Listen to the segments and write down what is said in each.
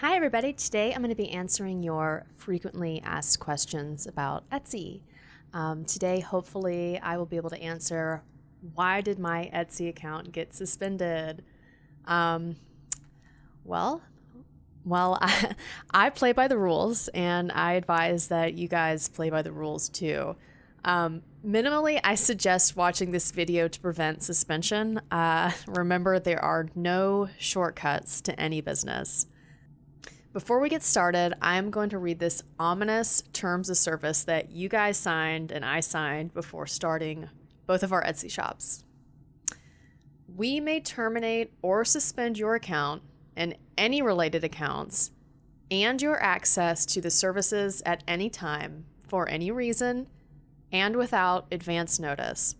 Hi, everybody. Today I'm going to be answering your frequently asked questions about Etsy. Um, today, hopefully, I will be able to answer why did my Etsy account get suspended? Um, well, well, I, I play by the rules, and I advise that you guys play by the rules too. Um, minimally, I suggest watching this video to prevent suspension. Uh, remember, there are no shortcuts to any business. Before we get started, I'm going to read this ominous terms of service that you guys signed and I signed before starting both of our Etsy shops. We may terminate or suspend your account and any related accounts and your access to the services at any time for any reason and without advance notice.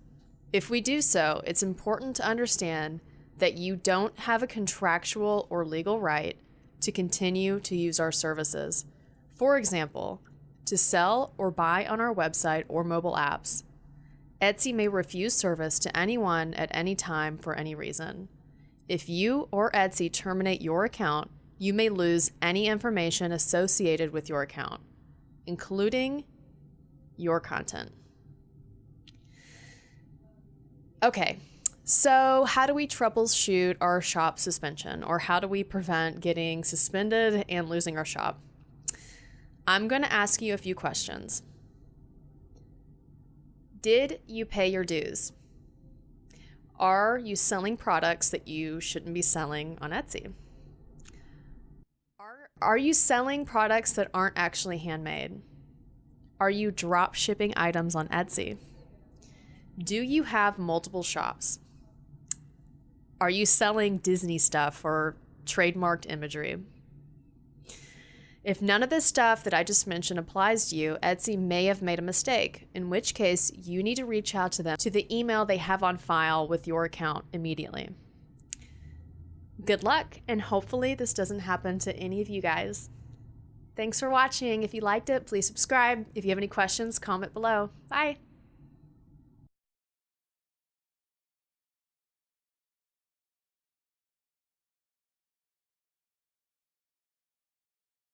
If we do so, it's important to understand that you don't have a contractual or legal right to continue to use our services. For example, to sell or buy on our website or mobile apps. Etsy may refuse service to anyone at any time for any reason. If you or Etsy terminate your account, you may lose any information associated with your account, including your content. Okay, so, how do we troubleshoot our shop suspension, or how do we prevent getting suspended and losing our shop? I'm going to ask you a few questions. Did you pay your dues? Are you selling products that you shouldn't be selling on Etsy? Are, are you selling products that aren't actually handmade? Are you drop shipping items on Etsy? Do you have multiple shops? Are you selling Disney stuff or trademarked imagery? If none of this stuff that I just mentioned applies to you, Etsy may have made a mistake, in which case you need to reach out to them to the email they have on file with your account immediately. Good luck, and hopefully this doesn't happen to any of you guys. Thanks for watching. If you liked it, please subscribe. If you have any questions, comment below. Bye.